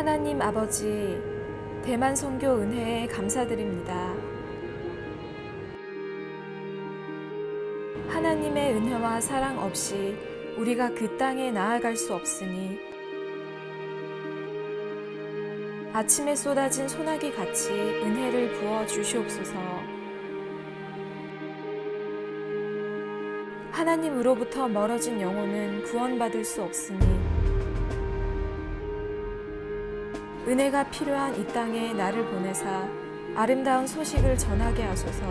하나님 아버지, 대만 선교 은혜에 감사드립니다. 하나님의 은혜와 사랑 없이 우리가 그 땅에 나아갈 수 없으니 아침에 쏟아진 소나기 같이 은혜를 부어 주시옵소서. 하나님으로부터 멀어진 영혼은 구원받을 수 없으니 은혜가 필요한 이 땅에 나를 보내사 아름다운 소식을 전하게 하소서.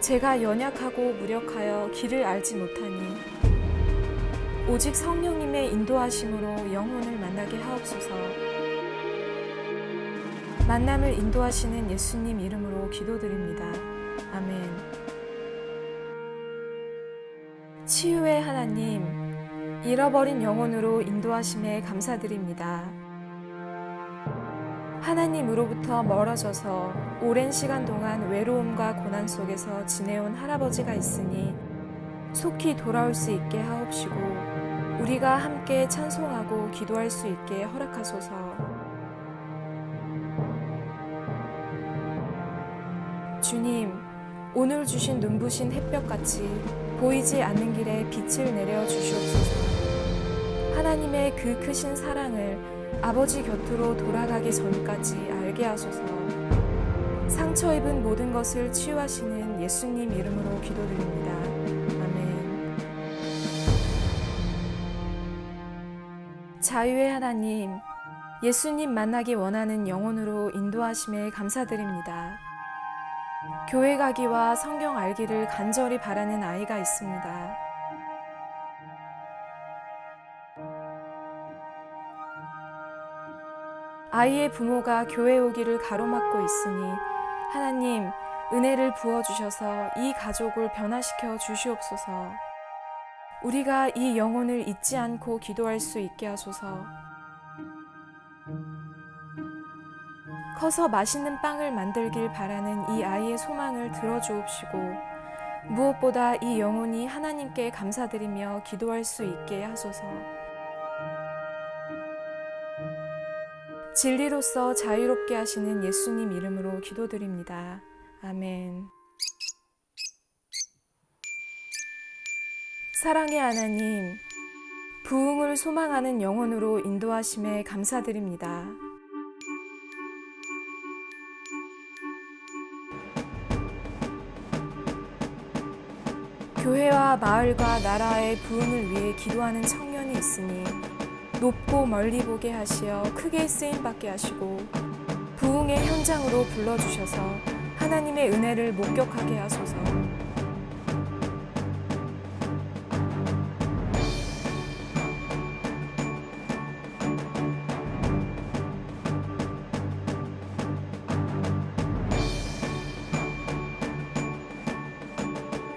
제가 연약하고 무력하여 길을 알지 못하니 오직 성령님의 인도하심으로 영혼을 만나게 하옵소서. 만남을 인도하시는 예수님 이름으로 기도드립니다. 아멘. 치유의 하나님, 잃어버린 영혼으로 인도하심에 감사드립니다. 하나님으로부터 멀어져서 오랜 시간 동안 외로움과 고난 속에서 지내온 할아버지가 있으니 속히 돌아올 수 있게 하옵시고 우리가 함께 찬송하고 기도할 수 있게 허락하소서. 주님, 오늘 주신 눈부신 햇볕같이 보이지 않는 길에 빛을 내려 주시옵소서. 하나님의 그 크신 사랑을 아버지 곁으로 돌아가기 전까지 알게 하소서. 상처 입은 모든 것을 치유하시는 예수님 이름으로 기도드립니다. 아멘. 자유의 하나님, 예수님 만나기 원하는 영혼으로 인도하심에 감사드립니다. 교회 가기와 성경 알기를 간절히 바라는 아이가 있습니다. 아이의 부모가 교회 오기를 가로막고 있으니 하나님 은혜를 부어주셔서 이 가족을 변화시켜 주시옵소서. 우리가 이 영혼을 잊지 않고 기도할 수 있게 하소서. 커서 맛있는 빵을 만들길 바라는 이 아이의 소망을 들어주옵시고 무엇보다 이 영혼이 하나님께 감사드리며 기도할 수 있게 하소서. 진리로서 자유롭게 하시는 예수님 이름으로 기도드립니다. 아멘. 사랑의 하나님, 부흥을 소망하는 영혼으로 인도하심에 감사드립니다. 교회와 마을과 나라의 부흥을 위해 기도하는 청년이 있으니 높고 멀리 보게 하시어 크게 쓰임 받게 하시고 부흥의 현장으로 불러주셔서 하나님의 은혜를 목격하게 하소서.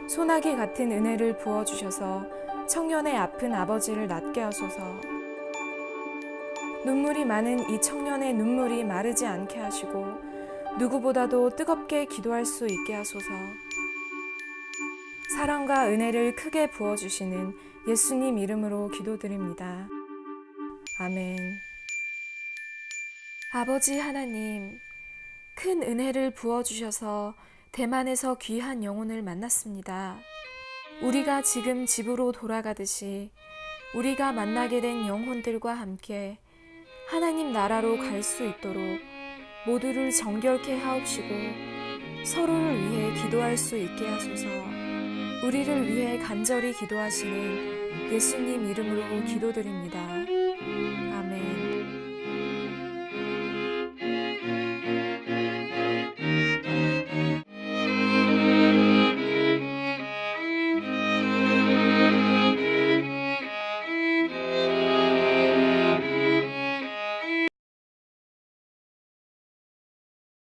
소나기 같은 은혜를 부어주셔서 청년의 아픈 아버지를 낫게 하소서. 눈물이 많은 이 청년의 눈물이 마르지 않게 하시고 누구보다도 뜨겁게 기도할 수 있게 하소서. 사랑과 은혜를 크게 부어주시는 예수님 이름으로 기도드립니다. 아멘. 아버지 하나님, 큰 은혜를 부어주셔서 대만에서 귀한 영혼을 만났습니다. 우리가 지금 집으로 돌아가듯이 우리가 만나게 된 영혼들과 함께 하나님 나라로 갈 수 있도록 모두를 정결케 하옵시고 서로를 위해 기도할 수 있게 하소서 우리를 위해 간절히 기도하시는 예수님 이름으로 기도드립니다.